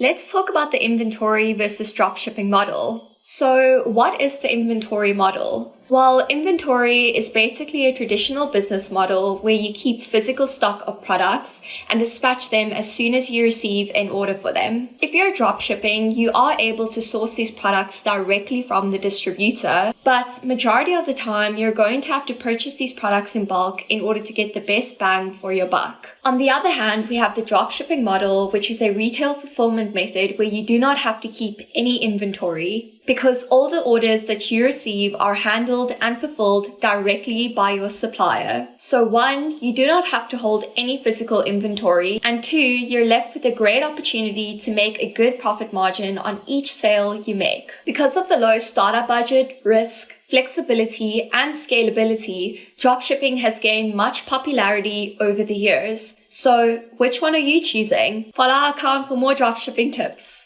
let's talk about the inventory versus dropshipping model. So what is the inventory model? Well, inventory is basically a traditional business model where you keep physical stock of products and dispatch them as soon as you receive an order for them. If you're dropshipping, you are able to source these products directly from the distributor, but majority of the time you're going to have to purchase these products in bulk in order to get the best bang for your buck. On the other hand, we have the dropshipping model, which is a retail fulfillment method where you do not have to keep any inventory because all the orders that you receive are and fulfilled directly by your supplier. So one, you do not have to hold any physical inventory, and two, you're left with a great opportunity to make a good profit margin on each sale you make. Because of the low startup budget, risk, flexibility, and scalability, dropshipping has gained much popularity over the years. So which one are you choosing? Follow our account for more dropshipping tips.